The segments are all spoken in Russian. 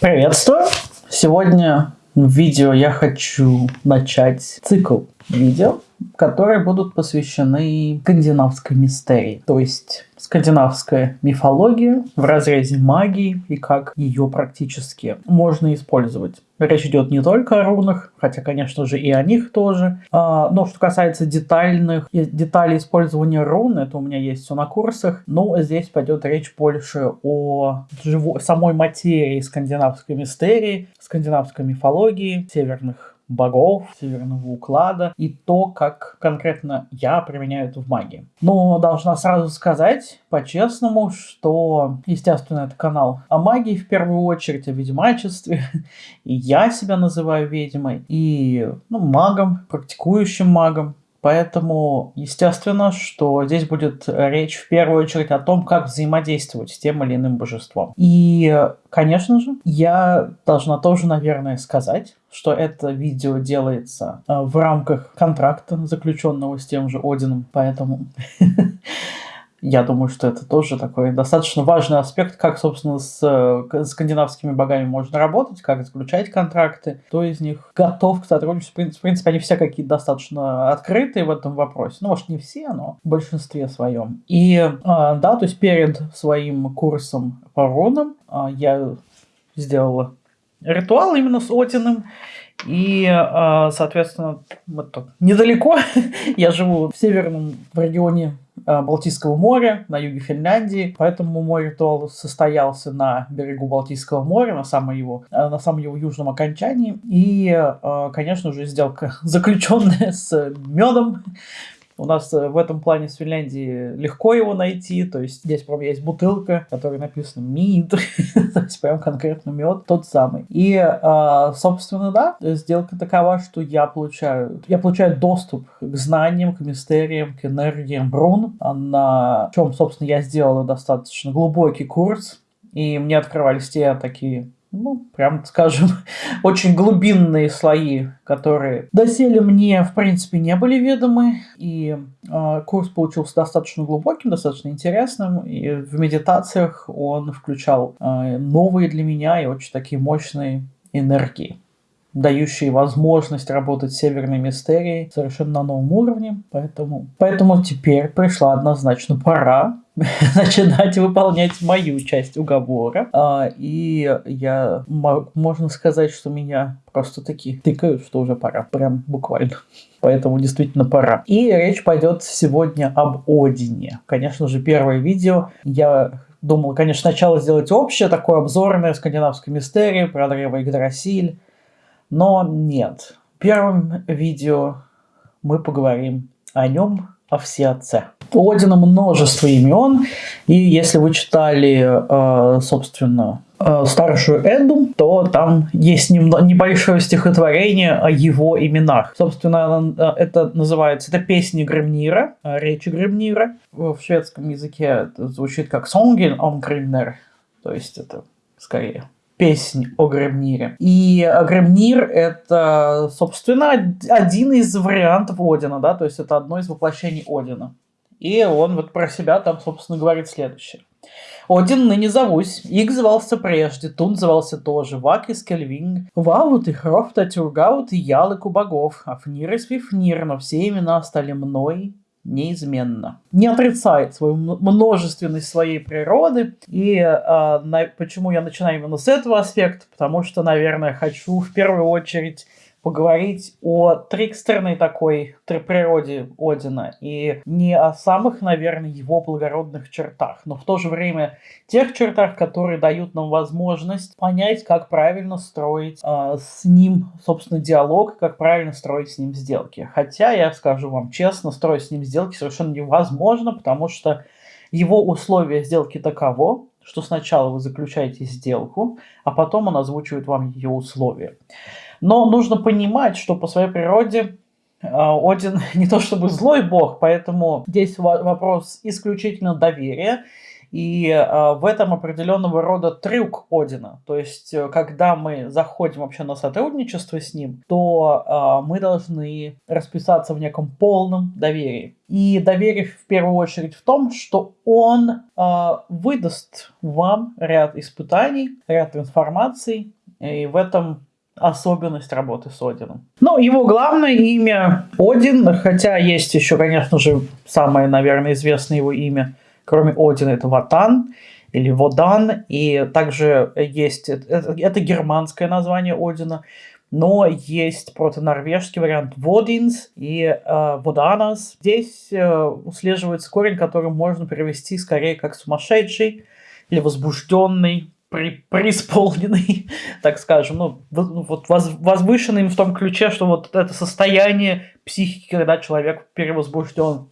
Приветствую! Сегодня в видео я хочу начать цикл видео, которые будут посвящены скандинавской мистерии, то есть скандинавская мифология в разрезе магии и как ее практически можно использовать. Речь идет не только о рунах, хотя, конечно же, и о них тоже. А, но что касается детальных деталей использования рун, это у меня есть все на курсах. Но здесь пойдет речь больше о живой, самой материи скандинавской мистерии, скандинавской мифологии, северных богов, северного уклада и то, как конкретно я применяю это в магии. Но должна сразу сказать по-честному, что, естественно, это канал о магии в первую очередь, о ведьмачестве. И я себя называю ведьмой, и ну, магом, практикующим магом. Поэтому, естественно, что здесь будет речь в первую очередь о том, как взаимодействовать с тем или иным божеством. И, конечно же, я должна тоже, наверное, сказать, что это видео делается э, в рамках контракта, заключенного с тем же Одином, поэтому Я думаю, что это тоже такой достаточно важный аспект, как, собственно, с э, скандинавскими богами можно работать, как заключать контракты, кто из них готов к сотрудничеству. В принципе, они все какие-то достаточно открытые в этом вопросе. Ну, может, не все, но в большинстве своем. И, э, да, то есть перед своим курсом по рунам э, я сделала ритуал именно с Одиным, и, соответственно, вот недалеко я живу в северном в регионе Э, Балтийского моря, на юге Финляндии, поэтому мой ритуал состоялся на берегу Балтийского моря, на самом его, э, на самом его южном окончании. И, конечно же, сделка заключенная с медом, у нас э, в этом плане с Финляндии легко его найти, то есть здесь прям есть бутылка, которой написано МИД, то есть прям конкретно мед, тот самый. И, а, собственно, да, сделка такова, что я получаю, я получаю доступ к знаниям, к мистериям, к энергиям рун, на чем, собственно, я сделала достаточно глубокий курс, и мне открывались те такие ну, прям скажем, очень глубинные слои, которые доселе мне, в принципе, не были ведомы. И э, курс получился достаточно глубоким, достаточно интересным. И в медитациях он включал э, новые для меня и очень такие мощные энергии дающие возможность работать с северной мистерией совершенно на новом уровне. Поэтому, поэтому теперь пришла однозначно пора начинать выполнять мою часть уговора. А, и я, можно сказать, что меня просто таки тыкают, что уже пора. Прям буквально. Поэтому действительно пора. И речь пойдет сегодня об Одине. Конечно же, первое видео я думал, конечно, сначала сделать общее, такое обзорное скандинавской мистерии про древо Игдрасиль. Но нет. В первом видео мы поговорим о нем, о всеотце. У Одина множество имен, и если вы читали, э, собственно, э, старшую Эду, то там есть небольшое стихотворение о его именах. Собственно, э, это называется, это песни Гремнира, речи Гремнира. В шведском языке это звучит как «Сонген om Grimner», то есть это скорее песнь о Гремнире. И Гремнир — это, собственно, один из вариантов Одина, да, то есть это одно из воплощений Одина. И он вот про себя там, собственно, говорит следующее. Один ныне зовусь, Иг звался прежде, Тун звался тоже, Вак и Скельвинг, Ваут и Хрофта, Тюргаут и Ялык у богов, Афнир и Свифнир, но все имена стали мной неизменно. Не отрицает свою множественность своей природы. И э, на, почему я начинаю именно с этого аспекта? Потому что, наверное, хочу в первую очередь поговорить о трикстерной такой природе Одина и не о самых, наверное, его благородных чертах, но в то же время тех чертах, которые дают нам возможность понять, как правильно строить э, с ним, собственно, диалог, как правильно строить с ним сделки. Хотя, я скажу вам честно, строить с ним сделки совершенно невозможно, потому что его условия сделки таково, что сначала вы заключаете сделку, а потом он озвучивает вам ее условия. Но нужно понимать, что по своей природе а, Один не то чтобы злой бог, поэтому здесь вопрос исключительно доверия И э, в этом определенного рода трюк Одина. То есть, э, когда мы заходим вообще на сотрудничество с ним, то э, мы должны расписаться в неком полном доверии. И доверие в первую очередь в том, что он э, выдаст вам ряд испытаний, ряд информации, и в этом особенность работы с Одином. Ну, его главное имя Один, хотя есть еще, конечно же, самое, наверное, известное его имя, кроме Одина, это Ватан или Водан, и также есть, это, это германское название Одина, но есть протонорвежский вариант Водинс и э, Воданас. Здесь э, услеживается корень, который можно перевести скорее как сумасшедший или возбужденный, при, преисполненный, так скажем, ну, ну, вот воз, возвышенный в том ключе, что вот это состояние психики, когда человек перевозбужден.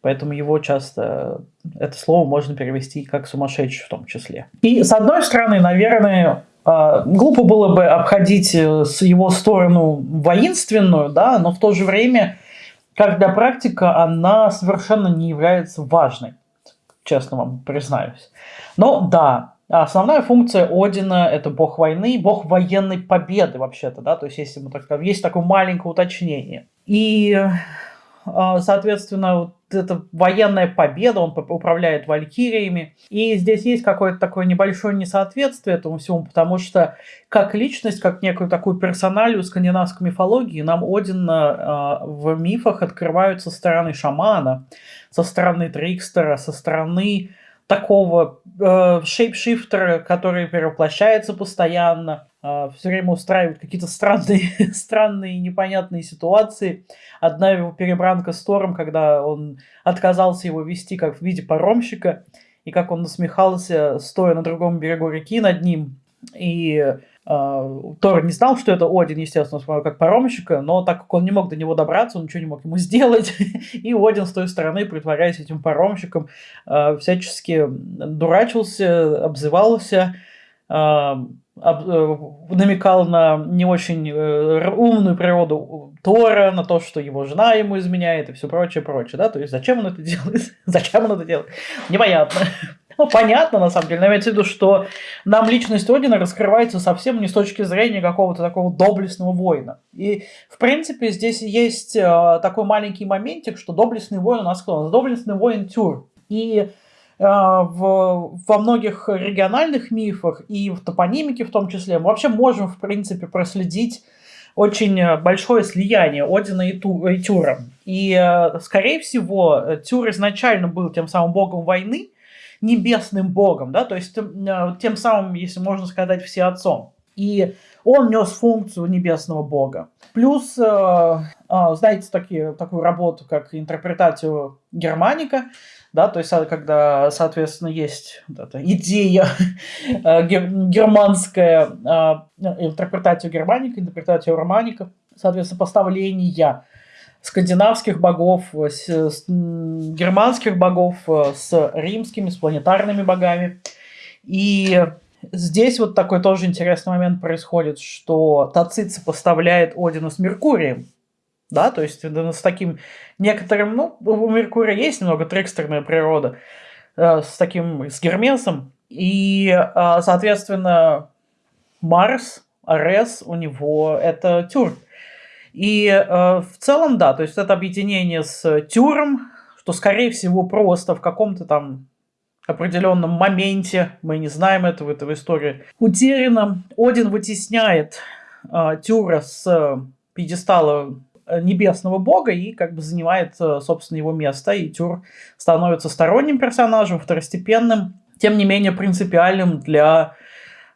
Поэтому его часто, это слово можно перевести как сумасшедший в том числе. И с одной стороны, наверное, а, глупо было бы обходить э, с его сторону воинственную, да, но в то же время, как для практика, она совершенно не является важной, честно вам признаюсь. Но да, Основная функция Одина – это бог войны, бог военной победы вообще-то, да, то есть если мы так скажем, есть такое маленькое уточнение. И, а, соответственно, вот эта военная победа, он управляет валькириями, и здесь есть какое-то такое небольшое несоответствие этому всему, потому что как личность, как некую такую персоналию скандинавской мифологии, нам Один а, в мифах открывают со стороны шамана, со стороны трикстера, со стороны такого э, шейпшифтера, который перевоплощается постоянно, э, все время устраивает какие-то странные, странные непонятные ситуации. Одна его перебранка с Тором, когда он отказался его вести как в виде паромщика, и как он насмехался, стоя на другом берегу реки над ним, и Тор не знал, что это Один, естественно, смотрел как паромщика, но так как он не мог до него добраться, он ничего не мог ему сделать, и Один с той стороны, притворяясь этим паромщиком, а, всячески дурачился, обзывался, а, э, намекал на не очень э, умную природу Тора, на то, что его жена ему изменяет и все прочее, прочее, да, то есть зачем он это делает, зачем он это делает, непонятно. Ну, понятно, на самом деле, но имеется в виду, что нам личность Одина раскрывается совсем не с точки зрения какого-то такого доблестного воина. И, в принципе, здесь есть э, такой маленький моментик, что доблестный воин у нас кто? Доблестный воин Тюр. И э, в, во многих региональных мифах и в топонимике в том числе мы вообще можем, в принципе, проследить очень большое слияние Одина и, Ту, и Тюра. И, э, скорее всего, Тюр изначально был тем самым богом войны, небесным богом, да, то есть э, тем самым, если можно сказать, все отцом. И он нес функцию небесного бога. Плюс, э, э, знаете, такие, такую работу, как интерпретацию германика, да, то есть когда, соответственно, есть вот эта идея германская, интерпретацию германика, интерпретацию романика, соответственно, поставления скандинавских богов, э, с, с, германских богов э, с римскими, с планетарными богами. И здесь вот такой тоже интересный момент происходит, что Тацит сопоставляет Одина с Меркурием. Да, то есть с таким некоторым, ну, у Меркурия есть немного трикстерная природа, э, с таким, с Гермесом. И, соответственно, Марс, Арес у него это Тюрк. И э, в целом, да, то есть это объединение с Тюром, что, скорее всего, просто в каком-то там определенном моменте, мы не знаем этого, это в истории, утеряно. Один вытесняет э, Тюра с пьедестала э, небесного бога и как бы занимает, э, собственно, его место, и Тюр становится сторонним персонажем, второстепенным, тем не менее принципиальным для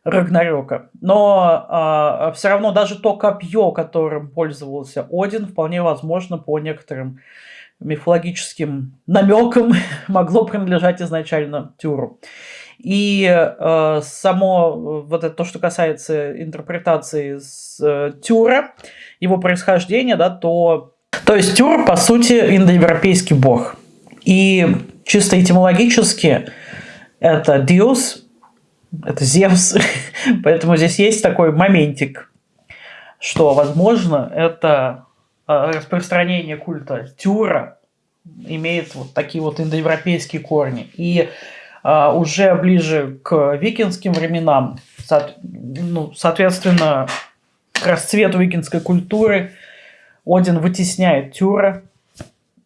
Рагнарёка. Но а, все равно даже то копье, которым пользовался Один, вполне возможно, по некоторым мифологическим намекам могло принадлежать изначально Тюру. И э, само вот это то, что касается интерпретации с э, Тюра, его происхождения, да, то, то есть Тюр, по сути, индоевропейский бог. И чисто этимологически это Диос, это Зевс. Поэтому здесь есть такой моментик, что, возможно, это а, распространение культа Тюра имеет вот такие вот индоевропейские корни. И а, уже ближе к викинским временам, ну, соответственно, к расцвету викинской культуры Один вытесняет Тюра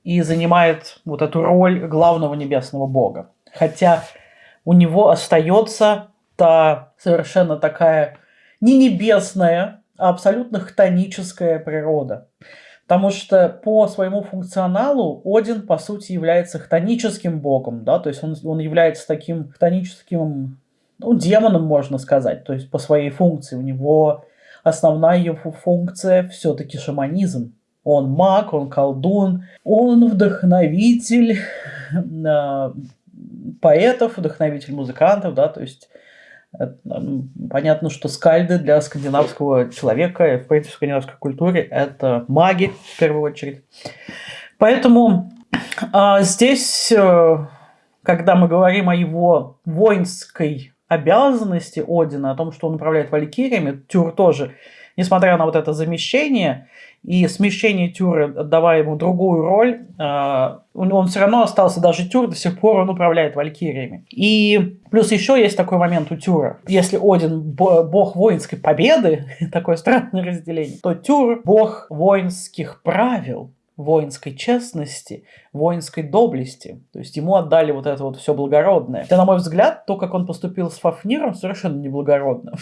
и занимает вот эту роль главного небесного бога. Хотя у него остается та совершенно такая не небесная, а абсолютно хтоническая природа. Потому что по своему функционалу Один, по сути, является хтоническим богом, да, то есть он, он является таким хтоническим, ну, демоном, можно сказать, то есть по своей функции. У него основная его функция все-таки шаманизм. Он маг, он колдун, он вдохновитель э, поэтов, вдохновитель музыкантов, да, то есть Понятно, что скальды для скандинавского человека, в принципе, в скандинавской культуре, это маги, в первую очередь. Поэтому а, здесь, э, когда мы говорим о его воинской обязанности Одина, о том, что он управляет валькириями, Тюр тоже, несмотря на вот это замещение, и смещение Тюра, отдавая ему другую роль, а, он все равно остался даже Тюр, до сих пор он управляет валькириями. И плюс еще есть такой момент у Тюра. Если Один бог воинской победы, такое странное разделение, то Тюр бог воинских правил, воинской честности, воинской доблести. То есть ему отдали вот это вот все благородное. Хотя, на мой взгляд, то, как он поступил с Фафниром, совершенно неблагородно.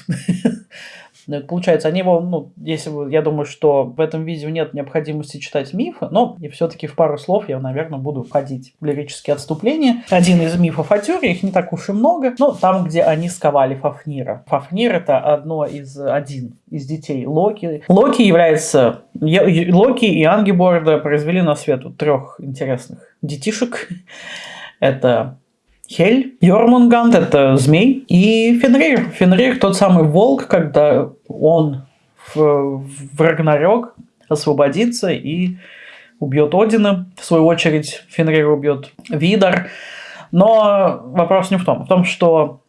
Ну, получается, они его, ну, если вы, я думаю, что в этом видео нет необходимости читать мифы, но и все-таки в пару слов я, наверное, буду входить в лирические отступления. Один из мифов о Тюре, их не так уж и много, но там, где они сковали Фафнира. Фафнир это одно из, один из детей Локи. Локи является, Локи и Ангиборда произвели на свет трех интересных детишек. Это Хель, Йормунганд – это змей, и Фенрир. Фенрир – тот самый волк, когда он в, в Рагнарёк освободится и убьет Одина. В свою очередь Фенрир убьет Видар. Но вопрос не в том. В том, что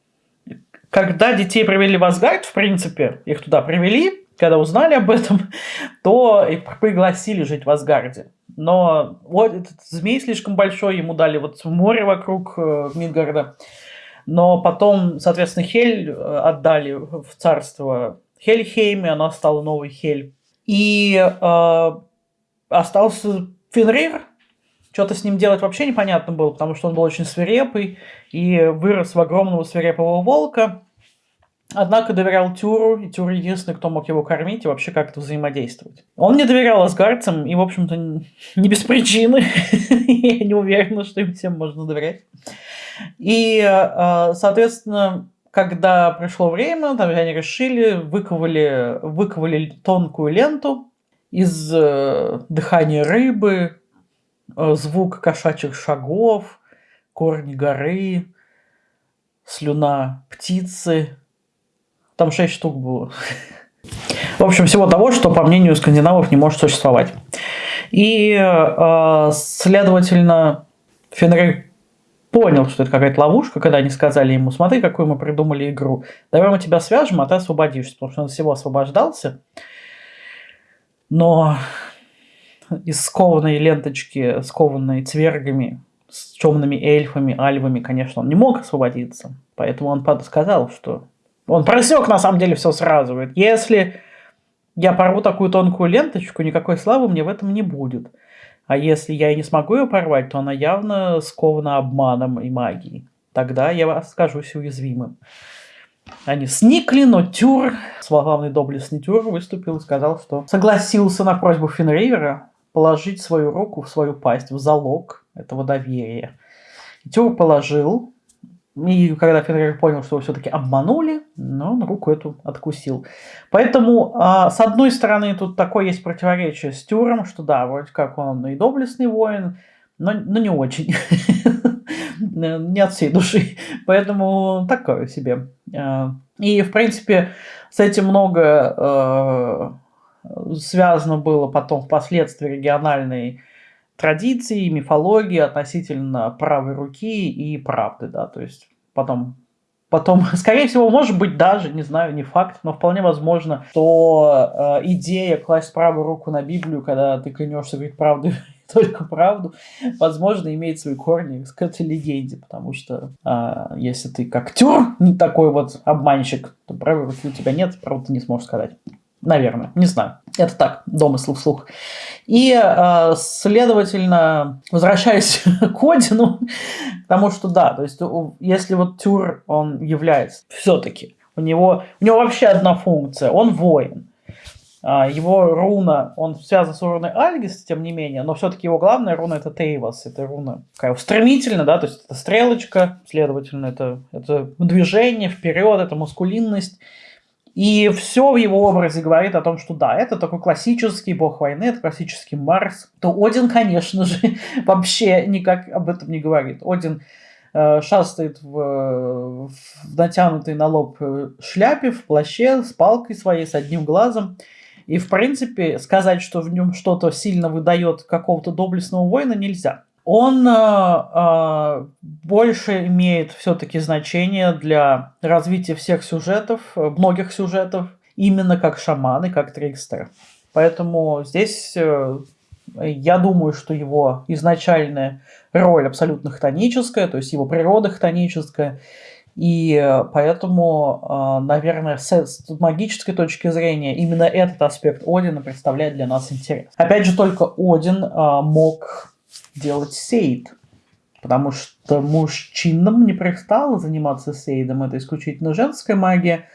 когда детей привели в Асгард, в принципе, их туда привели, когда узнали об этом, то их пригласили жить в Асгарде. Но вот этот змей слишком большой, ему дали вот море вокруг э, Мидгарда. Но потом, соответственно, Хель э, отдали в царство Хельхейме, она стала новой Хель. И э, остался Фенрир. Что-то с ним делать вообще непонятно было, потому что он был очень свирепый и вырос в огромного свирепого волка. Однако доверял Тюру, и Тюр единственный, кто мог его кормить и вообще как-то взаимодействовать. Он не доверял асгардцам, и, в общем-то, не без причины. Я не уверена, что им всем можно доверять. И, э, соответственно, когда пришло время, там они решили, выковали, выковали тонкую ленту из э, дыхания рыбы, э, звук кошачьих шагов, корни горы, слюна птицы, там 6 штук было. В общем, всего того, что, по мнению скандинавов, не может существовать. И, э, следовательно, Фенрир понял, что это какая-то ловушка, когда они сказали ему, смотри, какую мы придумали игру. Давай мы тебя свяжем, а ты освободишься. Потому что он всего освобождался. Но из скованной ленточки, скованной цвергами, с темными эльфами, альвами, конечно, он не мог освободиться. Поэтому он сказал, что он просек на самом деле все сразу. Говорит, если я порву такую тонкую ленточку, никакой славы мне в этом не будет. А если я и не смогу ее порвать, то она явно скована обманом и магией. Тогда я скажусь уязвимым. Они сникли, но Тюр, главный доблестный Тюр, выступил и сказал, что согласился на просьбу Фенривера положить свою руку в свою пасть в залог этого доверия. Тюр положил, и когда Фенрир понял, что его все-таки обманули, но он руку эту откусил. Поэтому, а, с одной стороны, тут такое есть противоречие с Тюром, что да, вроде как он и доблестный воин, но, но не очень. не от всей души. Поэтому такое себе. А, и, в принципе, с этим много а, связано было потом впоследствии региональной традиции, мифологии относительно правой руки и правды, да, то есть потом Потом, скорее всего, может быть даже, не знаю, не факт, но вполне возможно, что э, идея класть правую руку на Библию, когда ты клянешься говорить правду только правду, возможно, имеет свои корни к этой легенде, потому что а, если ты как актер не такой вот обманщик, то правил у тебя нет, правда ты не сможешь сказать. Наверное, не знаю. Это так, домыслы вслух. И, э, следовательно, возвращаясь к Одину, потому что да, то есть если вот Тюр, он является все-таки, у него, у него вообще одна функция, он воин. А, его руна, он связан с руной Альгис, тем не менее, но все-таки его главная руна это Тейвас, это руна такая стремительно, да, то есть это стрелочка, следовательно, это, это движение вперед, это мускулинность. И все в его образе говорит о том, что да, это такой классический бог войны, это классический Марс. То Один, конечно же, вообще никак об этом не говорит. Один э, шастает в, в натянутой на лоб э, шляпе, в плаще, с палкой своей, с одним глазом. И, в принципе, сказать, что в нем что-то сильно выдает какого-то доблестного воина, нельзя он э, э, больше имеет все-таки значение для развития всех сюжетов, многих сюжетов, именно как шаманы, как трикстеры. Поэтому здесь э, я думаю, что его изначальная роль абсолютно хтоническая, то есть его природа хтоническая, и поэтому, наверное, с магической точки зрения именно этот аспект Одина представляет для нас интерес. Опять же, только Один мог делать сейд. Потому что мужчинам не пристало заниматься сейдом, это исключительно женская магия,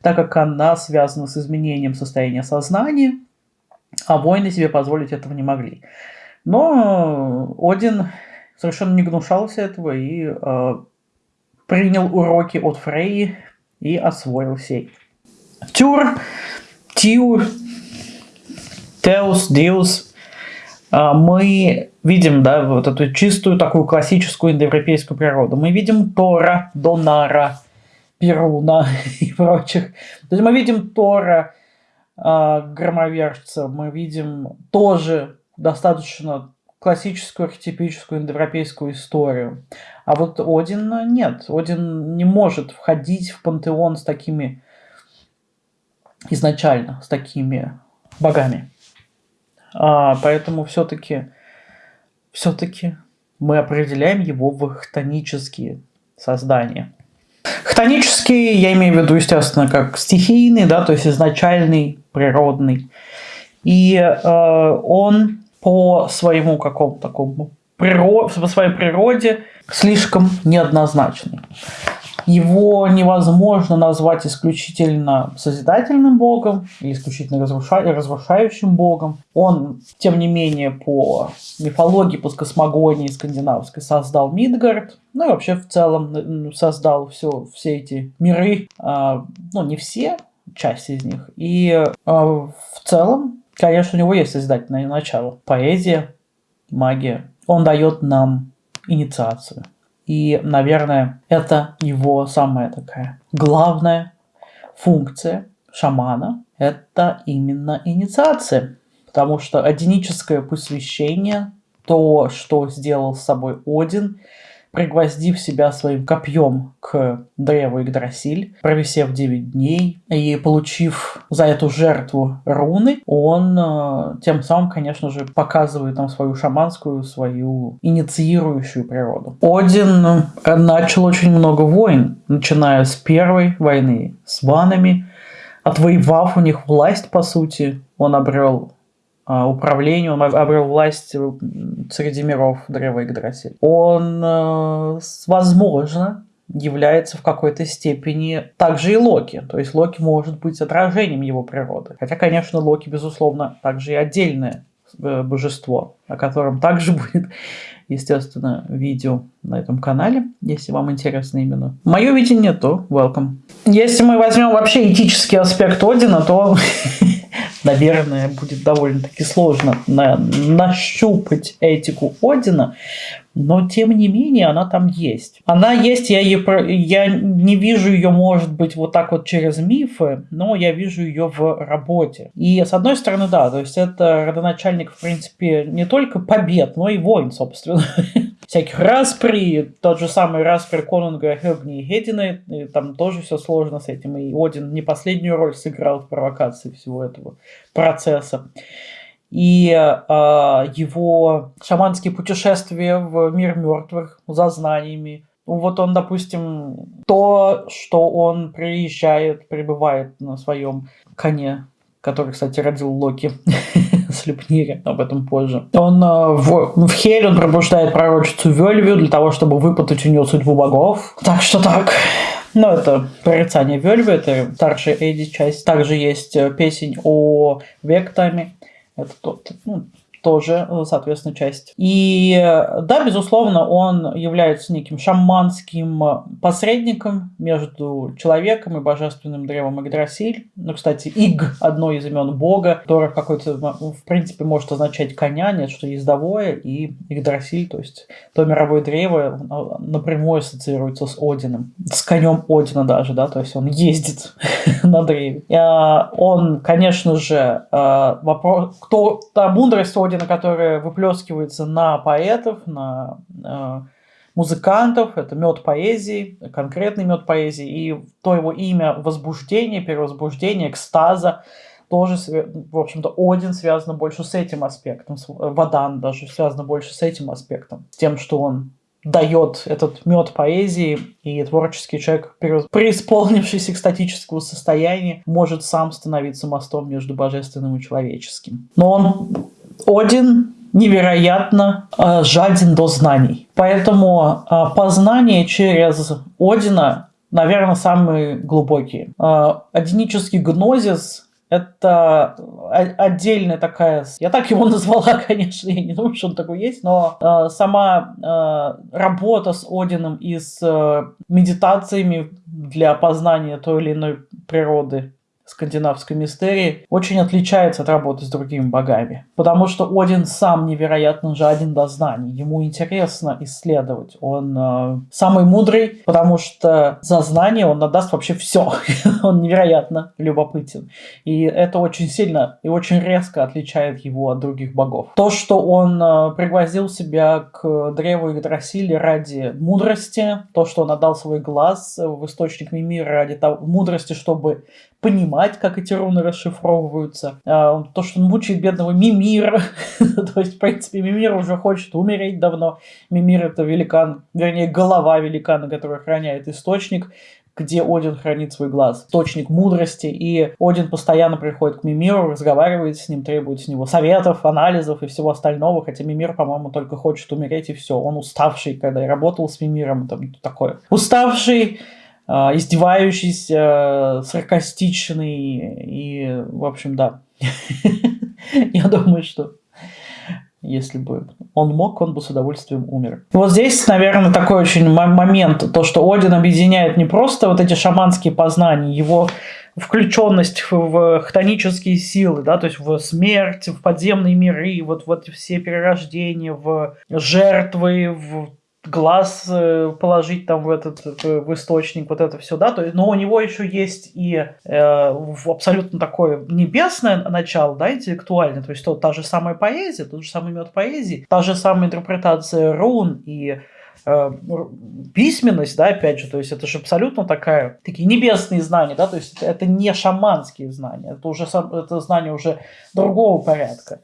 так как она связана с изменением состояния сознания, а воины себе позволить этого не могли. Но Один совершенно не гнушался этого и э, принял уроки от Фрейи и освоил сейд. Тюр, Тиу, Теус, Диус а, мы видим, да, вот эту чистую такую классическую индоевропейскую природу. Мы видим Тора, Донара, Перуна и прочих. То есть мы видим Тора, э, громовержца, мы видим тоже достаточно классическую архетипическую индоевропейскую историю. А вот Один нет. Один не может входить в пантеон с такими изначально, с такими богами. А, поэтому все-таки все-таки мы определяем его в хтонические создания. Хтонический, я имею в виду, естественно, как стихийный, да, то есть изначальный, природный. И э, он по своему какому-то такому природ, по своей природе слишком неоднозначный. Его невозможно назвать исключительно созидательным богом или исключительно разрушающим богом. Он, тем не менее, по мифологии, по космогонии скандинавской создал Мидгард, ну и вообще в целом создал все, все эти миры, а, ну не все, часть из них. И а, в целом, конечно, у него есть созидательное начало. Поэзия, магия. Он дает нам инициацию. И, наверное, это его самая такая главная функция шамана. Это именно инициация. Потому что одиническое посвящение, то, что сделал с собой Один – пригвоздив себя своим копьем к древу Игдрасиль, провисев 9 дней и получив за эту жертву руны, он э, тем самым, конечно же, показывает нам свою шаманскую, свою инициирующую природу. Один э, начал очень много войн, начиная с первой войны с ванами, отвоевав у них власть, по сути, он обрел управлению, он обрел власть среди миров Древа Игдрасиль. Он, э, возможно, является в какой-то степени также и Локи. То есть Локи может быть отражением его природы. Хотя, конечно, Локи, безусловно, также и отдельное э, божество, о котором также будет, естественно, видео на этом канале, если вам интересно именно. Мое видение, то welcome. Если мы возьмем вообще этический аспект Одина, то наверное, будет довольно-таки сложно на, нащупать этику Одина, но тем не менее она там есть. Она есть, я, ее, я не вижу ее, может быть, вот так вот через мифы, но я вижу ее в работе. И с одной стороны, да, то есть это родоначальник, в принципе, не только побед, но и войн, собственно. всяких распри, тот же самый распри Конунга, Хёгни и Хедина, и там тоже все сложно с этим, и Один не последнюю роль сыграл в провокации всего этого процесса. и э, его шаманские путешествия в мир мертвых за знаниями. Вот он, допустим, то, что он приезжает, прибывает на своем коне, который, кстати, родил Локи с Люпнири, об этом позже. Он э, в, в Хель он пробуждает пророчицу Вельвию для того, чтобы выпытать у нее судьбу богов. Так что так. Ну, это прорицание Вельвы, это старшая Эдди часть. Также есть э, песень о Вектаме. Это тот, ну, тоже, э, соответственно, часть. И э, да, безусловно, он является неким шаманским э, посредником между человеком и божественным древом Игдрасиль. Ну, кстати, Иг – одно из имен бога, которое какой-то, в принципе, может означать коня, нет, что ездовое, и Игдрасиль, то есть то мировое древо напрямую ассоциируется с Одином, с конем Одина даже, да, то есть он ездит на древе. Он, конечно же, вопрос, кто та мудрость Одина ордена, которая выплескивается на поэтов, на э, музыкантов, это мед поэзии, конкретный мед поэзии, и то его имя возбуждение, перевозбуждение, экстаза, тоже, в общем-то, Один связан больше с этим аспектом, Вадан даже связан больше с этим аспектом, с тем, что он дает этот мед поэзии, и творческий человек, преисполнившийся экстатического состояния, может сам становиться мостом между божественным и человеческим. Но он один невероятно э, жаден до знаний. Поэтому э, познание через Одина, наверное, самые глубокие. Э, одинический гнозис – это отдельная такая... Я так его назвала, конечно, я не думаю, что он такой есть, но сама работа с Одином и с медитациями для познания той или иной природы скандинавской мистерии очень отличается от работы с другими богами. Потому что Один сам невероятно жаден до знаний. Ему интересно исследовать. Он э, самый мудрый, потому что за знание он отдаст вообще все. он невероятно любопытен. И это очень сильно и очень резко отличает его от других богов. То, что он э, пригвоздил себя к древу Игдрасиля ради мудрости, то, что он отдал свой глаз в источник мира ради того, мудрости, чтобы понимать, как эти руны расшифровываются. А, то, что он мучает бедного Мимира. То есть, в принципе, Мимир уже хочет умереть давно. Мимир — это великан, вернее, голова великана, который охраняет источник где Один хранит свой глаз. Источник мудрости, и Один постоянно приходит к Мимиру, разговаривает с ним, требует с него советов, анализов и всего остального, хотя Мимир, по-моему, только хочет умереть, и все. Он уставший, когда я работал с Мимиром, там такое. Уставший, издевающийся, саркастичный и, в общем, да. Я думаю, что если бы он мог, он бы с удовольствием умер. вот здесь, наверное, такой очень момент, то, что Один объединяет не просто вот эти шаманские познания, его включенность в хтонические силы, да, то есть в смерть, в подземные миры, вот, вот все перерождения, в жертвы, в глаз э, положить там в этот в источник, вот это все, да, то есть, но у него еще есть и э, абсолютно такое небесное начало, да, интеллектуальное, то есть то, та же самая поэзия, тот же самый мед поэзии, та же самая интерпретация рун и э, письменность, да, опять же, то есть это же абсолютно такая, такие небесные знания, да, то есть это, это не шаманские знания, это уже это знания уже другого порядка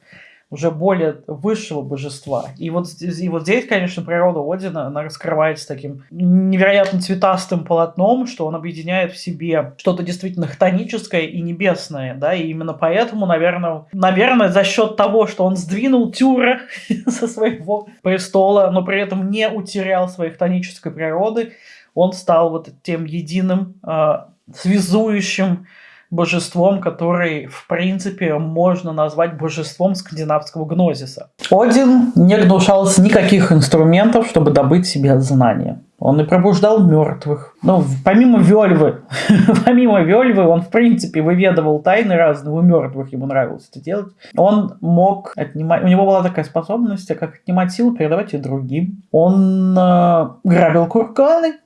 уже более высшего божества. И вот, и вот здесь, конечно, природа Одина, она раскрывается таким невероятно цветастым полотном, что он объединяет в себе что-то действительно хтоническое и небесное, да, и именно поэтому, наверное, наверное, за счет того, что он сдвинул Тюра со своего престола, но при этом не утерял своей хтонической природы, он стал вот тем единым, э, связующим божеством, который, в принципе, можно назвать божеством скандинавского гнозиса. Один не гнушался никаких инструментов, чтобы добыть себе знания. Он и пробуждал мертвых. Ну, помимо Вельвы, помимо Вельвы, он, в принципе, выведывал тайны разные у мертвых, ему нравилось это делать. Он мог отнимать... У него была такая способность, как отнимать силу, передавать ее другим. Он э, грабил курганы.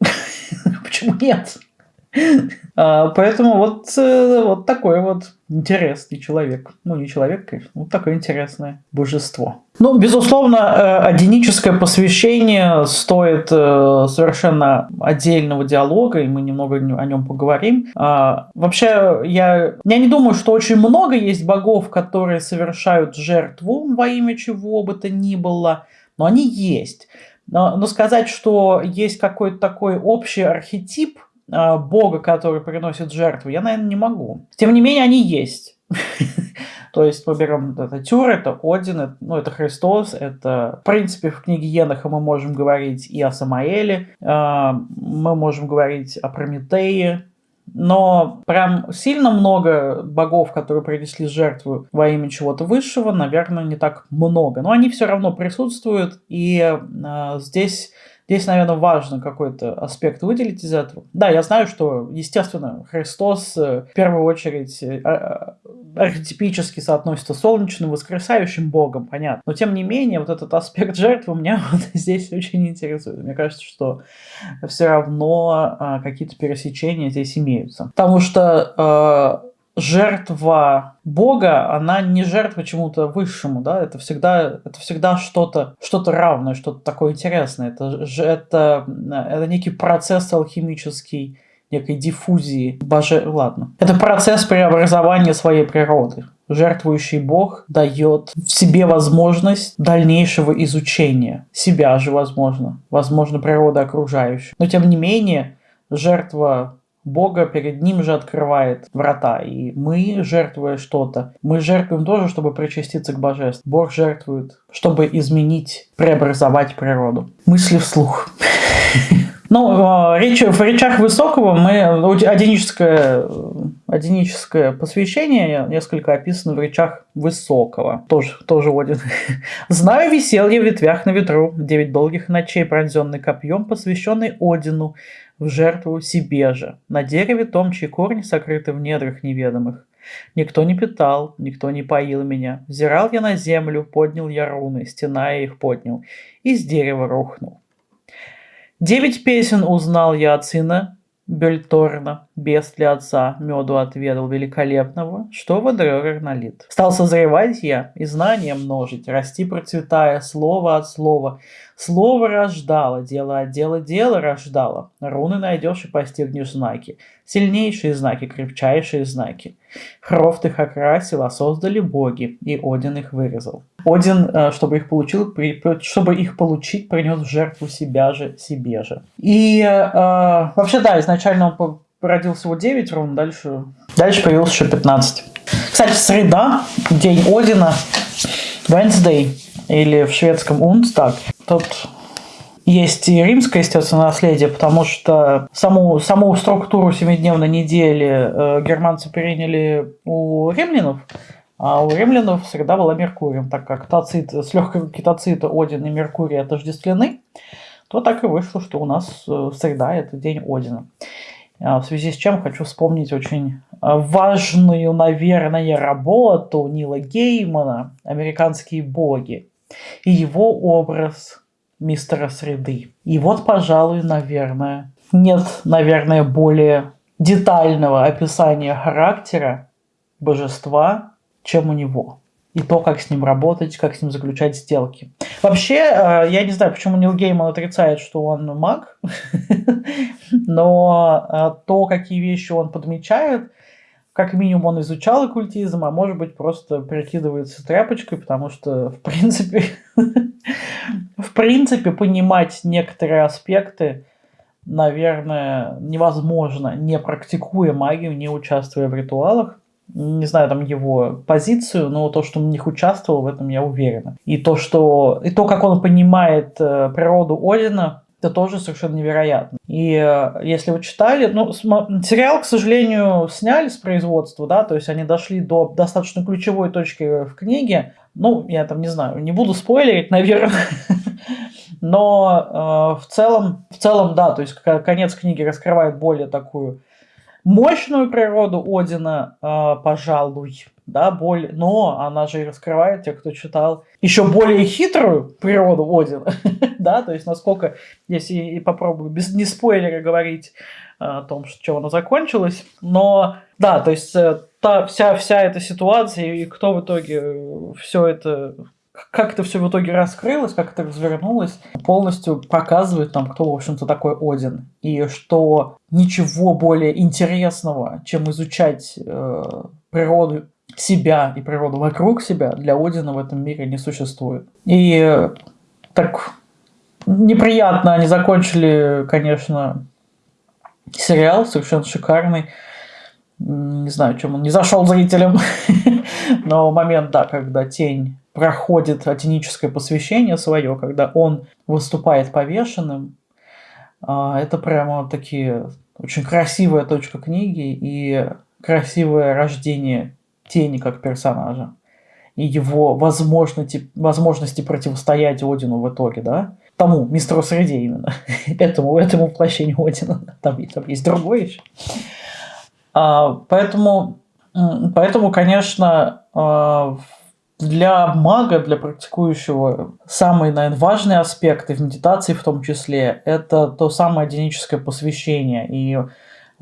Почему нет? А, поэтому вот, э, вот такой вот интересный человек. Ну, не человек, конечно, вот такое интересное божество. Ну, безусловно, э, одиническое посвящение стоит э, совершенно отдельного диалога, и мы немного о нем поговорим. А, вообще, я, я не думаю, что очень много есть богов, которые совершают жертву во имя чего бы то ни было, но они есть. Но, но сказать, что есть какой-то такой общий архетип – а, бога, который приносит жертву, я, наверное, не могу. Тем не менее, они есть. То есть мы берем это Тюр, это Один, это, ну, это Христос, это, в принципе, в книге Еноха мы можем говорить и о Самаэле, э, мы можем говорить о Прометее, но прям сильно много богов, которые принесли жертву во имя чего-то высшего, наверное, не так много. Но они все равно присутствуют, и э, здесь Здесь, наверное, важно какой-то аспект выделить из этого. Да, я знаю, что, естественно, Христос э, в первую очередь э, а, архетипически соотносится с солнечным, воскресающим Богом, понятно. Но, тем не менее, вот этот аспект жертвы меня вот здесь очень интересует. Мне кажется, что все равно а, какие-то пересечения здесь имеются. Потому что а, жертва Бога, она не жертва чему-то высшему, да, это всегда, это всегда что-то что равное, что-то такое интересное. Это, это, это некий процесс алхимический, некой диффузии боже... Ладно. Это процесс преобразования своей природы. Жертвующий Бог дает в себе возможность дальнейшего изучения себя же, возможно, возможно, природы окружающей. Но тем не менее, жертва Бога перед ним же открывает врата. И мы, жертвуя что-то, мы жертвуем тоже, чтобы причаститься к божеству. Бог жертвует, чтобы изменить, преобразовать природу. Мысли вслух. Ну, а, речь, в речах Высокого мы одиническое, одиническое посвящение несколько описано в речах Высокого. Тоже, тоже один. «Знаю веселье в ветвях на ветру, девять долгих ночей, пронзенный копьем, посвященный Одину, в жертву себе же, на дереве том, чьи корни сокрыты в недрах неведомых. Никто не питал, никто не поил меня. Взирал я на землю, поднял я руны, стена я их поднял, и с дерева рухнул. Девять песен узнал я от сына Бельторна, без для отца, меду отведал великолепного, что в Эдрёрер налит. Стал созревать я и знания множить, расти процветая слово от слова, Слово рождало, дело от дела дело рождало. Руны найдешь и постигнешь знаки. Сильнейшие знаки, крепчайшие знаки. Хрофт их окрасил, а создали боги, и Один их вырезал. Один, э, чтобы их, получил, чтобы их получить, принес в жертву себя же, себе же. И э, вообще, да, изначально он породил всего 9 рун, дальше, дальше появилось еще 15. Кстати, среда, день Одина, Wednesday, или в шведском Унстаг, тут есть и римское, естественно, наследие, потому что саму, саму структуру семидневной недели э, германцы приняли у римлянов, а у римлянов всегда была Меркурием, так как тацит, с легкого кетоцита Один и Меркурий отождествлены, то так и вышло, что у нас э, среда – это день Одина. А в связи с чем хочу вспомнить очень важную, наверное, работу Нила Геймана «Американские боги», и его образ мистера Среды. И вот, пожалуй, наверное, нет, наверное, более детального описания характера божества, чем у него. И то, как с ним работать, как с ним заключать сделки. Вообще, э, я не знаю, почему Нил Гейман отрицает, что он маг, но э, то, какие вещи он подмечает, как минимум он изучал оккультизм, а может быть просто прикидывается тряпочкой, потому что, в принципе, в принципе, понимать некоторые аспекты, наверное, невозможно, не практикуя магию, не участвуя в ритуалах. Не знаю там его позицию, но то, что он в них участвовал, в этом я уверена. И то, что, и то как он понимает э, природу Одина, это тоже совершенно невероятно. И э, если вы читали, ну, сериал, к сожалению, сняли с производства, да, то есть они дошли до достаточно ключевой точки в книге. Ну, я там не знаю, не буду спойлерить, наверное. Но э, в целом, в целом, да, то есть конец книги раскрывает более такую мощную природу Одина, э, пожалуй, да, более, но она же и раскрывает, те, кто читал, еще более хитрую природу Одина, да, то есть насколько, если и попробую без не спойлера говорить э, о том, что, она закончилась, но, да, то есть э, та, вся, вся эта ситуация и кто в итоге э, все это как это все в итоге раскрылось, как это развернулось, полностью показывает нам, кто, в общем-то, такой Один. И что ничего более интересного, чем изучать э, природу себя и природу вокруг себя, для Одина в этом мире не существует. И э, так неприятно они закончили, конечно, сериал совершенно шикарный. Не знаю, чем он не зашел зрителям, но момент, да, когда тень проходит атеническое посвящение свое, когда он выступает повешенным, а, это прямо такие очень красивая точка книги и красивое рождение тени как персонажа и его возможности, возможности противостоять Одину в итоге, да? Тому, мистеру Среде именно, этому, этому воплощению Одина. Там, там есть другой еще. А, поэтому, поэтому, конечно, а, для мага, для практикующего, самые, наверное, важные аспекты в медитации в том числе, это то самое одиническое посвящение и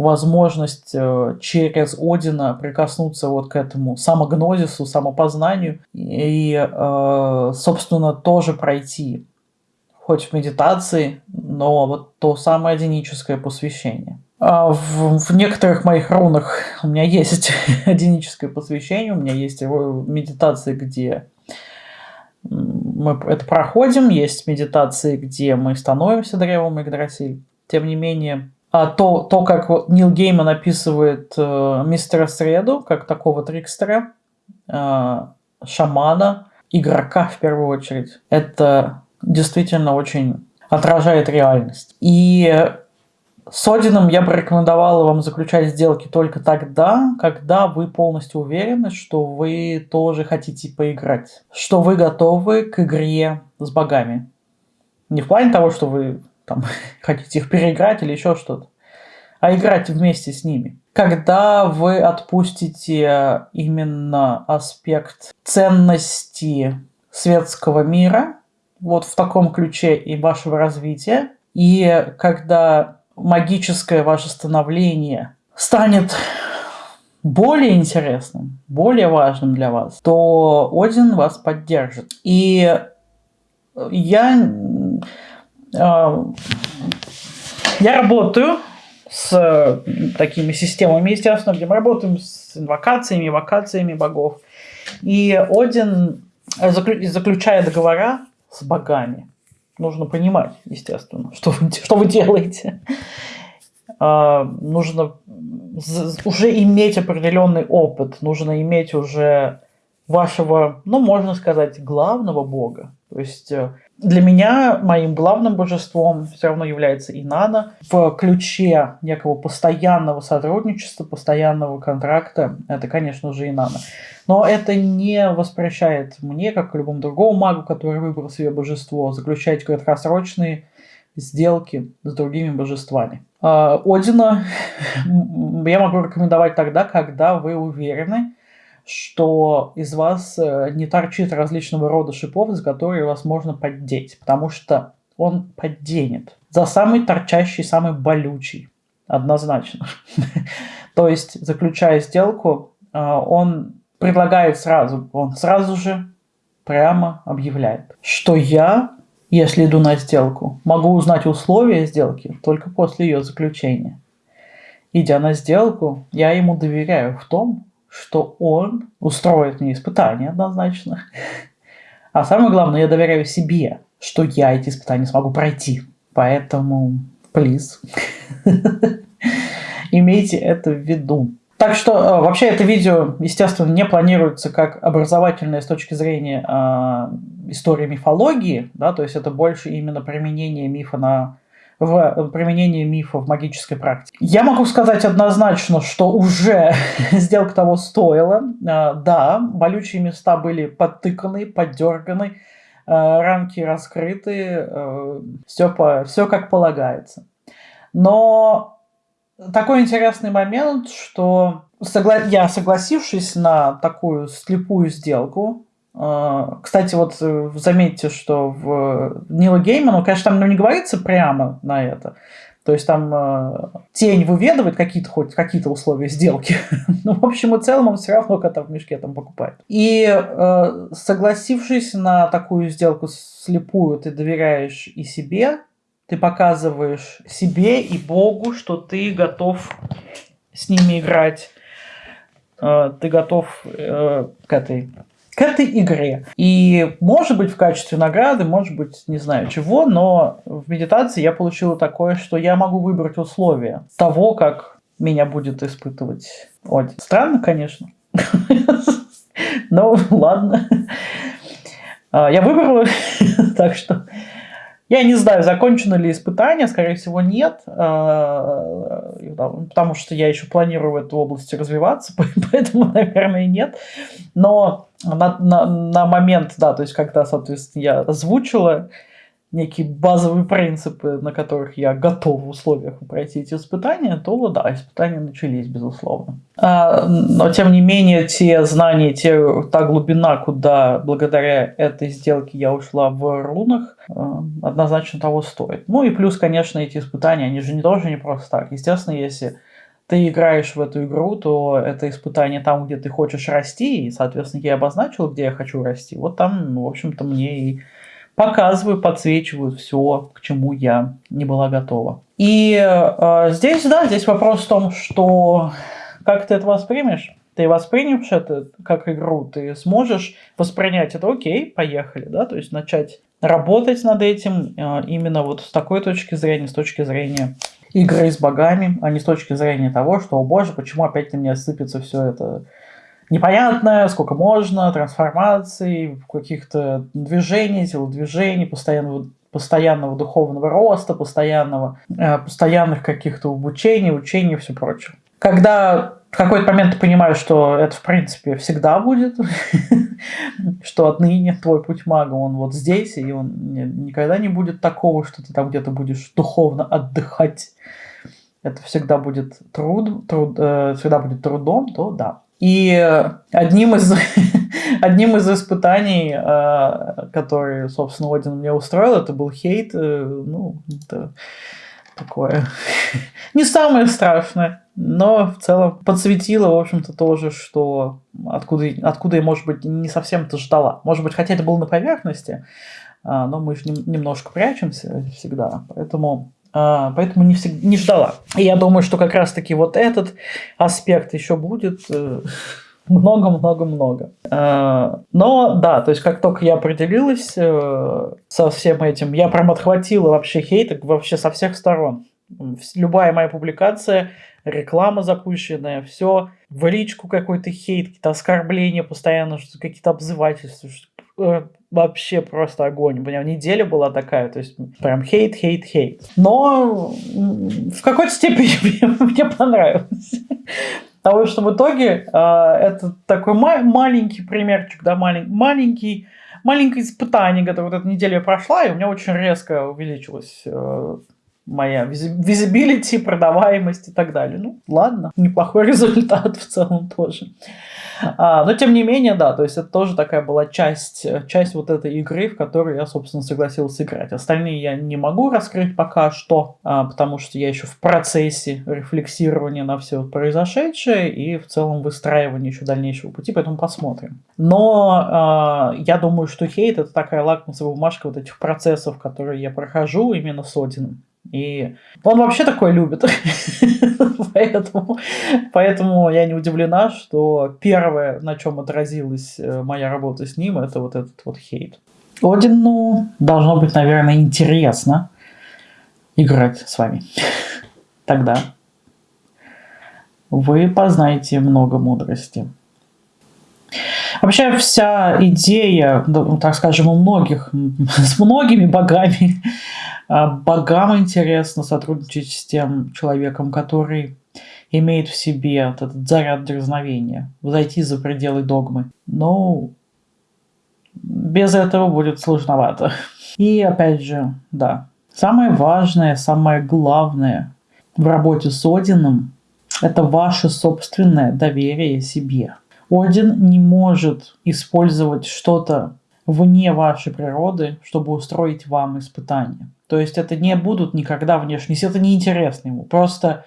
возможность э, через Одина прикоснуться вот к этому самогнозису, самопознанию и, э, собственно, тоже пройти, хоть в медитации, но вот то самое одиническое посвящение. А в, в некоторых моих рунах у меня есть одиническое посвящение, у меня есть медитации, где мы это проходим, есть медитации, где мы становимся древом Игдрасиль. Тем не менее, а то, то, как Нил Гейман описывает э, мистера Среду, как такого трикстера, э, шамана, игрока в первую очередь, это действительно очень отражает реальность. И с Одином я бы рекомендовала вам заключать сделки только тогда, когда вы полностью уверены, что вы тоже хотите поиграть, что вы готовы к игре с богами. Не в плане того, что вы там, хотите их переиграть или еще что-то, а играть вместе с ними. Когда вы отпустите именно аспект ценности светского мира, вот в таком ключе и вашего развития, и когда магическое ваше становление станет более интересным, более важным для вас, то Один вас поддержит. И я, я работаю с такими системами, естественно, где мы работаем с инвокациями, эвокациями богов. И Один заключая договора с богами нужно понимать, естественно, что вы, что вы делаете. А, нужно уже иметь определенный опыт, нужно иметь уже вашего, ну, можно сказать, главного бога. То есть э, для меня моим главным божеством все равно является Инана. В ключе некого постоянного сотрудничества, постоянного контракта, это, конечно же, Инана. Но это не воспрещает мне, как и любому другому магу, который выбрал себе божество, заключать краткосрочные сделки с другими божествами. А, Одина я могу рекомендовать тогда, когда вы уверены, что из вас э, не торчит различного рода шипов, за которые вас можно поддеть, потому что он подденет. За самый торчащий, самый болючий, однозначно. То есть, заключая сделку, э, он предлагает сразу, он сразу же прямо объявляет, что я, если иду на сделку, могу узнать условия сделки только после ее заключения. Идя на сделку, я ему доверяю в том, что он устроит мне испытания однозначно. А самое главное, я доверяю себе, что я эти испытания смогу пройти. Поэтому, please, имейте это в виду. Так что э, вообще это видео, естественно, не планируется как образовательное с точки зрения э, истории мифологии, да, то есть это больше именно применение мифа на в применении мифа в магической практике. Я могу сказать однозначно, что уже сделка того стоила. А, да, болючие места были подтыканы, поддерганы, а, рамки раскрыты, все, по, все как полагается. Но такой интересный момент, что согла... я, согласившись на такую слепую сделку, э, кстати, вот э, заметьте, что в Нила Геймана, конечно, там не говорится прямо на это, то есть там э, тень выведывает какие-то хоть какие-то условия сделки. ну, в общем и целом, он все равно кота в мешке там покупает. И э, согласившись на такую сделку слепую, ты доверяешь и себе, ты показываешь себе и Богу, что ты готов с ними играть. Э, ты готов э, к этой к этой игре. И, может быть, в качестве награды, может быть, не знаю чего, но в медитации я получила такое, что я могу выбрать условия того, как меня будет испытывать Один. Странно, конечно. Но ладно. А, я выбрала, так что я не знаю, закончено ли испытание, скорее всего, нет, а, потому что я еще планирую в этой области развиваться, поэтому, наверное, нет. Но на, на, на момент, да, то есть когда, соответственно, я озвучила некие базовые принципы, на которых я готов в условиях пройти эти испытания, то да, испытания начались, безусловно. А, но, тем не менее, те знания, те, та глубина, куда благодаря этой сделке я ушла в рунах, а, однозначно того стоит. Ну и плюс, конечно, эти испытания, они же не тоже не просто так. Естественно, если ты играешь в эту игру, то это испытание там, где ты хочешь расти, и, соответственно, я обозначил, где я хочу расти. Вот там, в общем-то, мне и показываю, подсвечиваю все, к чему я не была готова. И э, здесь, да, здесь вопрос в том, что как ты это воспримешь? Ты воспримешь это как игру, ты сможешь воспринять это, окей, поехали, да, то есть начать работать над этим э, именно вот с такой точки зрения, с точки зрения игры с богами, а не с точки зрения того, что, о боже, почему опять на меня сыпется все это непонятное, сколько можно, трансформаций, каких-то движений, телодвижений, постоянного, постоянного духовного роста, постоянного, э, постоянных каких-то обучений, учений и все прочее. Когда в какой-то момент ты понимаешь, что это, в принципе, всегда будет, что отныне твой путь мага, он вот здесь, и он никогда не будет такого, что ты там где-то будешь духовно отдыхать. Это всегда будет труд, труд э, всегда будет трудом, то да. И одним из, одним из испытаний, э, которые, собственно, Один мне устроил, это был хейт. Э, ну, это такое не самое страшное, но в целом подсветило, в общем-то, тоже, что откуда, откуда я, может быть, не совсем-то ждала. Может быть, хотя это было на поверхности, а, но мы же немножко прячемся всегда, поэтому а, поэтому не, всегда, не ждала. И я думаю, что как раз-таки вот этот аспект еще будет э, много-много-много. А, но да, то есть как только я определилась э, со всем этим, я прям отхватила вообще хейт вообще со всех сторон. Любая моя публикация, реклама запущенная, все, в личку какой-то хейт, какие-то оскорбления постоянно, какие-то обзывательства, Э, вообще просто огонь. У меня неделя была такая, то есть прям хейт, хейт, хейт. Но в какой-то степени мне понравилось. Потому что в итоге э, это такой ма- маленький примерчик, да, малень- маленький, маленькое испытание, которое вот эта неделя прошла, и у меня очень резко увеличилось э, моя визибилити, продаваемость и так далее. Ну, ладно, неплохой результат в целом тоже. А, но тем не менее, да, то есть это тоже такая была часть, часть вот этой игры, в которую я, собственно, согласился играть. Остальные я не могу раскрыть пока что, а, потому что я еще в процессе рефлексирования на все произошедшее и в целом выстраивания еще дальнейшего пути, поэтому посмотрим. Но а, я думаю, что хейт это такая лакмусовая бумажка вот этих процессов, которые я прохожу именно с Одином. И он вообще такое любит. поэтому, поэтому я не удивлена, что первое, на чем отразилась э, моя работа с ним, это вот этот вот хейт. Одину должно быть, наверное, интересно играть с вами. Тогда вы познаете много мудрости. Вообще вся идея, так скажем, у многих, с многими богами а, богам интересно сотрудничать с тем человеком, который имеет в себе этот заряд дерзновения, зайти за пределы догмы. Но без этого будет сложновато. И опять же, да, самое важное, самое главное в работе с Одином – это ваше собственное доверие себе. Один не может использовать что-то вне вашей природы, чтобы устроить вам испытание. То есть это не будут никогда внешние, это неинтересно ему. Просто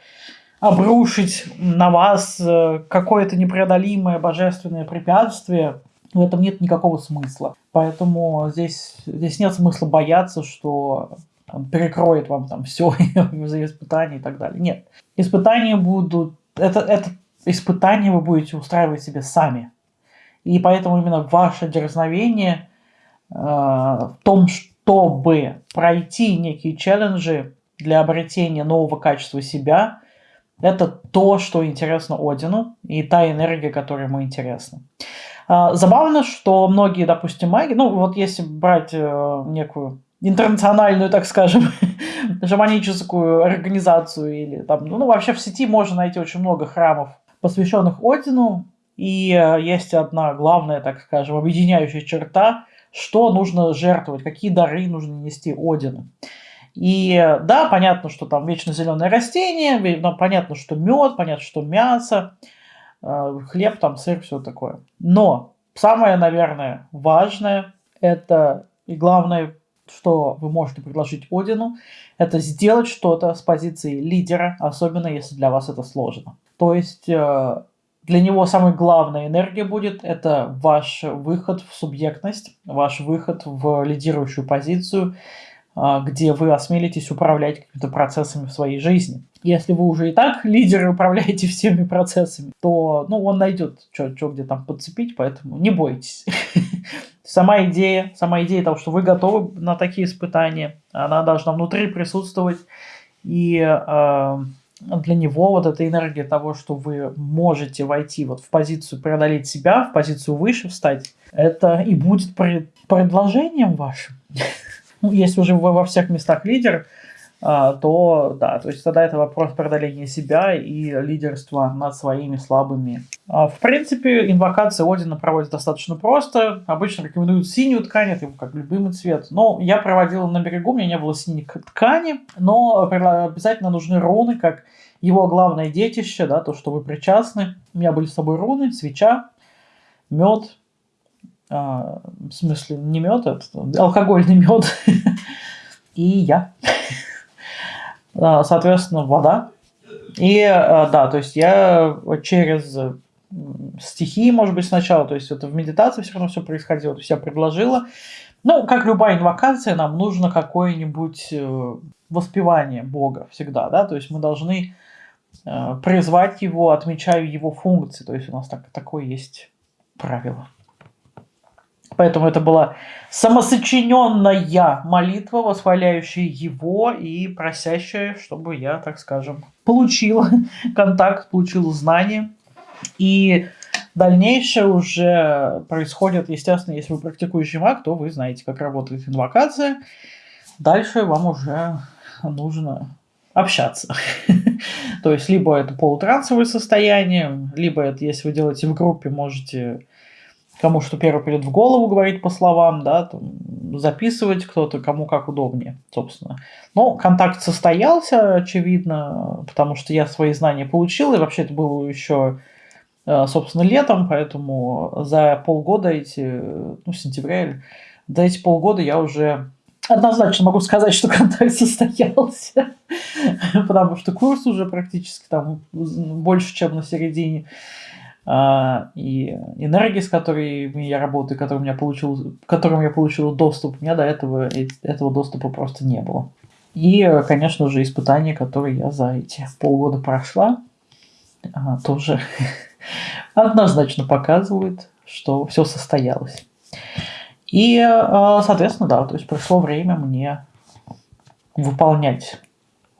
обрушить на вас э, какое-то непреодолимое божественное препятствие, в этом нет никакого смысла. Поэтому здесь, здесь нет смысла бояться, что он перекроет вам там все за испытания и так далее. Нет. Испытания будут... Это, это испытания вы будете устраивать себе сами. И поэтому именно ваше дерзновение э, в том, чтобы пройти некие челленджи для обретения нового качества себя, это то, что интересно Одину, и та энергия, которая ему интересна. Э, забавно, что многие, допустим, маги, ну вот если брать э, некую интернациональную, так скажем, шаманическую организацию или там, ну вообще в сети можно найти очень много храмов, посвященных Одину, и э, есть одна главная, так скажем, объединяющая черта, что нужно жертвовать, какие дары нужно нести Одину. И э, да, понятно, что там вечно зеленое растение, но понятно, что мед, понятно, что мясо, э, хлеб, там сыр, все такое. Но самое, наверное, важное, это и главное, что вы можете предложить Одину, это сделать что-то с позиции лидера, особенно если для вас это сложно. То есть э, для него самая главная энергия будет это ваш выход в субъектность, ваш выход в лидирующую позицию, э, где вы осмелитесь управлять какими-то процессами в своей жизни. Если вы уже и так лидеры управляете всеми процессами, то ну, он найдет, что где там подцепить, поэтому не бойтесь. Сама идея, сама идея того, что вы готовы на такие испытания, она должна внутри присутствовать. И э, для него вот эта энергия того, что вы можете войти вот в позицию преодолеть себя, в позицию выше встать, это и будет предложением вашим. Ну, если уже вы во всех местах лидер, то да, то есть тогда это вопрос преодоления себя и лидерства над своими слабыми. А, в принципе, инвокация Одина проводит достаточно просто. Обычно рекомендуют синюю ткань, это как любимый цвет. Но я проводил на берегу, у меня не было синей ткани, но обязательно нужны руны, как его главное детище, да, то, что вы причастны. У меня были с собой руны, свеча, мед, а, в смысле не мед, это алкогольный мед, и я. Соответственно, вода. И а, да, то есть я через стихии, может быть, сначала, то есть это в медитации все равно все происходило, то есть я предложила. Ну, как любая инвокация, нам нужно какое-нибудь э, воспевание Бога всегда, да, то есть мы должны э, призвать его, отмечая его функции, то есть у нас так, такое есть правило. Поэтому это была самосочиненная молитва, восхваляющая его и просящая, чтобы я, так скажем, получил контакт, получил знания. И дальнейшее уже происходит, естественно, если вы практикующий маг, то вы знаете, как работает инвокация. Дальше вам уже нужно общаться. То есть, либо это полутрансовое состояние, либо это, если вы делаете в группе, можете кому что первый придет в голову говорить по словам, да, там, записывать кто-то, кому как удобнее, собственно. Но контакт состоялся, очевидно, потому что я свои знания получил, и вообще это было еще, э, собственно, летом, поэтому за полгода эти, ну, сентября, за эти полгода я уже однозначно могу сказать, что контакт состоялся, потому что курс уже практически там больше, чем на середине. А, и энергии, с которыми я работаю, которым я получил, которым я получил доступ, у меня до этого этого доступа просто не было. И, конечно же, испытания, которые я за эти полгода прошла, а, тоже однозначно показывают, что все состоялось. И, а, соответственно, да, то есть пришло время мне выполнять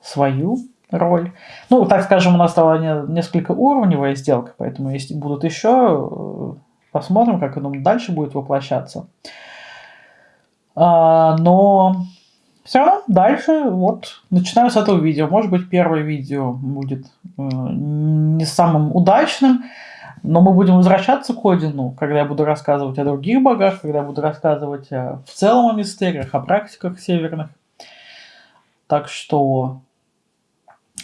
свою роль. Ну, так скажем, у нас стала несколько уровневая сделка, поэтому если будут еще, э, посмотрим, как оно дальше будет воплощаться. А, но все равно дальше, вот, начинаю с этого видео. Может быть, первое видео будет э, не самым удачным, но мы будем возвращаться к Одину, когда я буду рассказывать о других богах, когда я буду рассказывать в целом о мистериях, о практиках северных. Так что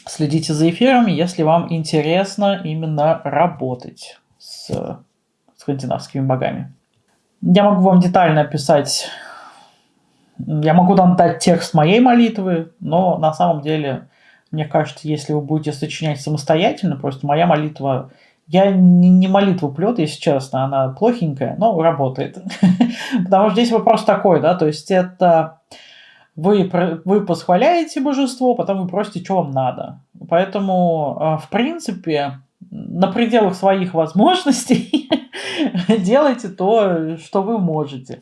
следите за эфирами, если вам интересно именно работать с скандинавскими богами. Я могу вам детально описать, я могу там дать текст моей молитвы, но на самом деле, мне кажется, если вы будете сочинять самостоятельно, просто моя молитва, я не молитву плет, если честно, она плохенькая, но работает. Потому что здесь вопрос такой, да, то есть это вы, вы восхваляете божество, потом вы просите, что вам надо. Поэтому, а, в принципе, на пределах своих возможностей делайте то, что вы можете.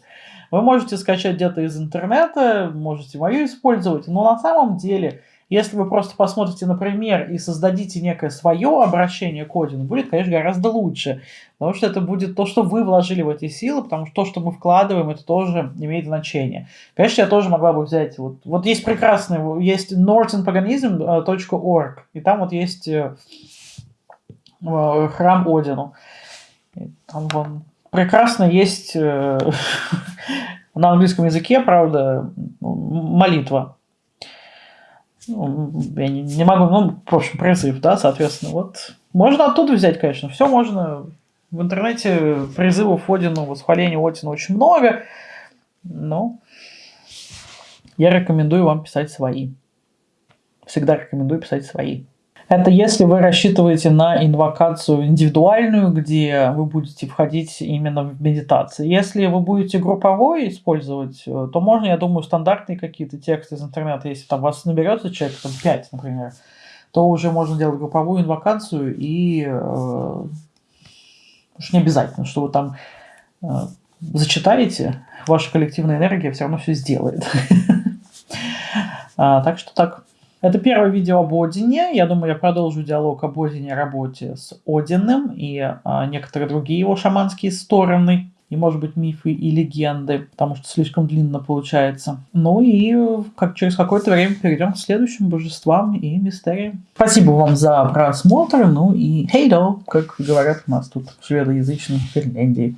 Вы можете скачать где-то из интернета, можете мою использовать, но на самом деле, если вы просто посмотрите на пример и создадите некое свое обращение к Одину, будет, конечно, гораздо лучше, потому что это будет то, что вы вложили в эти силы, потому что то, что мы вкладываем, это тоже имеет значение. Конечно, я тоже могла бы взять, вот, вот есть прекрасный, есть northernpaganism.org, и там вот есть э, храм Одину. Там вон прекрасно есть э, на английском языке, правда, молитва. Ну, я не, не могу, ну, в общем, призыв, да, соответственно, вот. Можно оттуда взять, конечно, все можно. В интернете призывов Одину, восхваления Одина очень много, но я рекомендую вам писать свои. Всегда рекомендую писать свои. Это если вы рассчитываете на инвокацию индивидуальную, где вы будете входить именно в медитации. Если вы будете групповой использовать, э, то можно, я думаю, стандартные какие-то тексты из интернета, если там вас наберется человек, там 5, например, то уже можно делать групповую инвокацию и э, уж не обязательно, что вы там э, зачитаете, ваша коллективная энергия все равно все сделает. А, так что так. Это первое видео об Одине. Я думаю, я продолжу диалог об Одине работе с Одиным и а, некоторые другие его шаманские стороны. И, может быть, мифы и легенды, потому что слишком длинно получается. Ну и как, через какое-то время перейдем к следующим божествам и мистериям. Спасибо вам за просмотр, ну и хейдо, как говорят у нас тут в шведоязычной Финляндии.